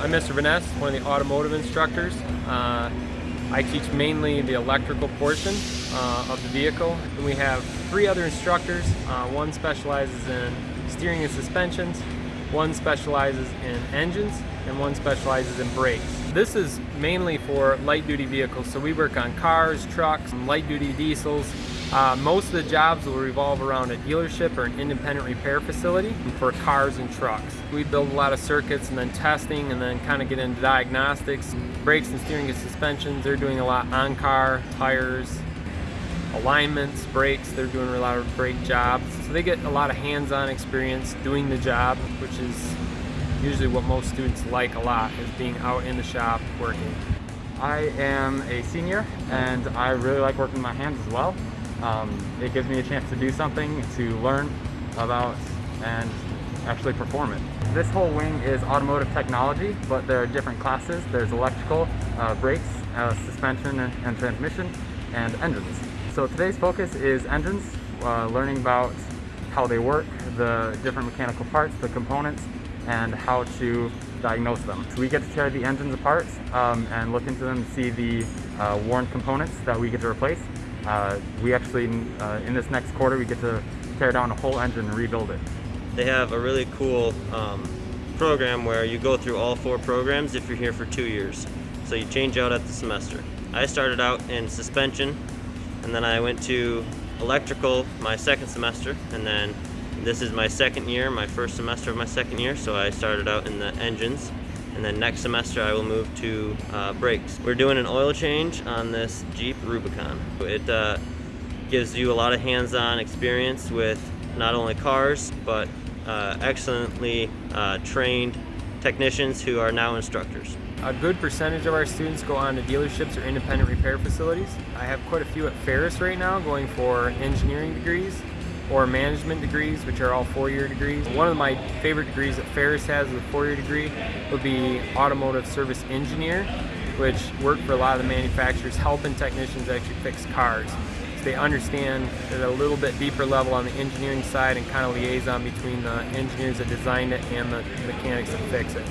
I'm Mr. Vaness, one of the automotive instructors. Uh, I teach mainly the electrical portion uh, of the vehicle. And we have three other instructors. Uh, one specializes in steering and suspensions, one specializes in engines, and one specializes in brakes. This is mainly for light duty vehicles, so we work on cars, trucks, light duty diesels. Uh, most of the jobs will revolve around a dealership or an independent repair facility for cars and trucks. We build a lot of circuits and then testing and then kind of get into diagnostics. Brakes and steering and suspensions, they're doing a lot on car, tires, alignments, brakes, they're doing a lot of brake jobs. So they get a lot of hands-on experience doing the job, which is usually what most students like a lot, is being out in the shop working. I am a senior and I really like working my hands as well. Um, it gives me a chance to do something, to learn about and actually perform it. This whole wing is automotive technology, but there are different classes. There's electrical, uh, brakes, uh, suspension and, and transmission, and engines. So today's focus is engines, uh, learning about how they work, the different mechanical parts, the components, and how to diagnose them. So we get to tear the engines apart um, and look into them to see the uh, worn components that we get to replace. Uh, we actually, uh, in this next quarter, we get to tear down a whole engine and rebuild it. They have a really cool um, program where you go through all four programs if you're here for two years. So you change out at the semester. I started out in suspension and then I went to electrical my second semester and then this is my second year, my first semester of my second year, so I started out in the engines and then next semester I will move to uh, brakes. We're doing an oil change on this Jeep Rubicon. It uh, gives you a lot of hands-on experience with not only cars but uh, excellently uh, trained technicians who are now instructors. A good percentage of our students go on to dealerships or independent repair facilities. I have quite a few at Ferris right now going for engineering degrees or management degrees, which are all four-year degrees. One of my favorite degrees that Ferris has as a four-year degree would be automotive service engineer, which work for a lot of the manufacturers helping technicians actually fix cars. So they understand at a little bit deeper level on the engineering side and kind of liaison between the engineers that designed it and the mechanics that fix it.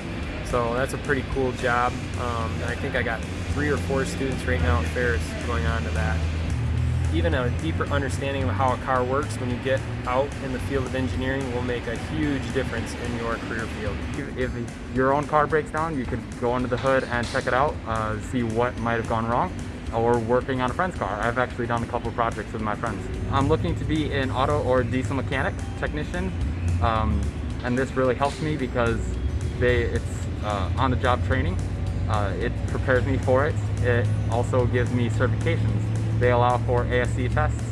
So that's a pretty cool job. Um, I think I got three or four students right now at Ferris going on to that. Even a deeper understanding of how a car works when you get out in the field of engineering will make a huge difference in your career field. If your own car breaks down, you could go under the hood and check it out, uh, see what might have gone wrong, or working on a friend's car. I've actually done a couple projects with my friends. I'm looking to be an auto or diesel mechanic technician, um, and this really helps me because they, it's uh, on-the-job training. Uh, it prepares me for it. It also gives me certifications. They allow for ASE tests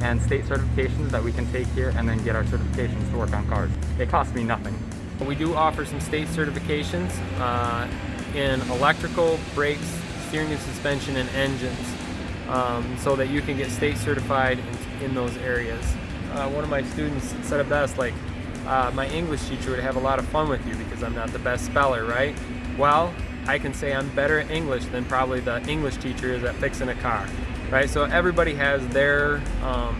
and state certifications that we can take here and then get our certifications to work on cars. It costs me nothing. We do offer some state certifications uh, in electrical, brakes, steering and suspension, and engines um, so that you can get state certified in, in those areas. Uh, one of my students said it best, like, uh, my English teacher would have a lot of fun with you because I'm not the best speller, right? Well, I can say I'm better at English than probably the English teacher is at fixing a car, right? So everybody has their um,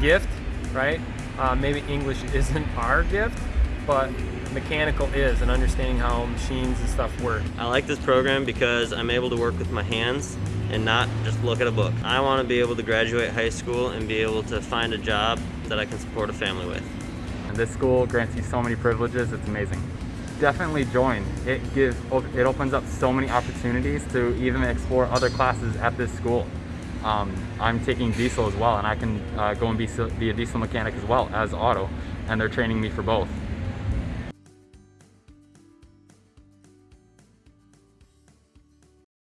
gift, right? Uh, maybe English isn't our gift, but mechanical is and understanding how machines and stuff work. I like this program because I'm able to work with my hands and not just look at a book. I want to be able to graduate high school and be able to find a job that I can support a family with. And this school grants you so many privileges, it's amazing. Definitely join. It gives, it opens up so many opportunities to even explore other classes at this school. Um, I'm taking diesel as well, and I can uh, go and be, be a diesel mechanic as well as auto, and they're training me for both.